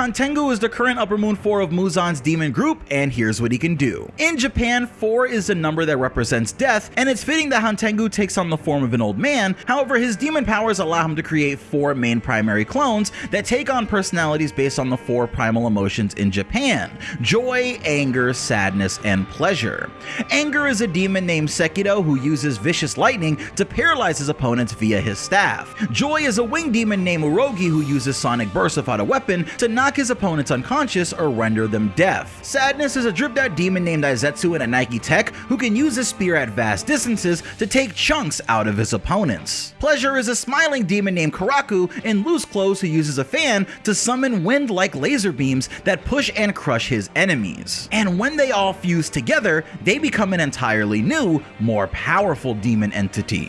Hantengu is the current Upper Moon 4 of Muzan's demon group, and here's what he can do. In Japan, 4 is the number that represents death, and it's fitting that Hantengu takes on the form of an old man, however his demon powers allow him to create 4 main primary clones that take on personalities based on the 4 primal emotions in Japan, joy, anger, sadness, and pleasure. Anger is a demon named Sekido who uses vicious lightning to paralyze his opponents via his staff. Joy is a winged demon named Urogi who uses sonic bursts without a weapon to knock his opponents unconscious or render them deaf. Sadness is a dripped out demon named Aizetsu in a Nike Tech who can use his spear at vast distances to take chunks out of his opponents. Pleasure is a smiling demon named Karaku in loose clothes who uses a fan to summon wind-like laser beams that push and crush his enemies. And when they all fuse together, they become an entirely new, more powerful demon entity.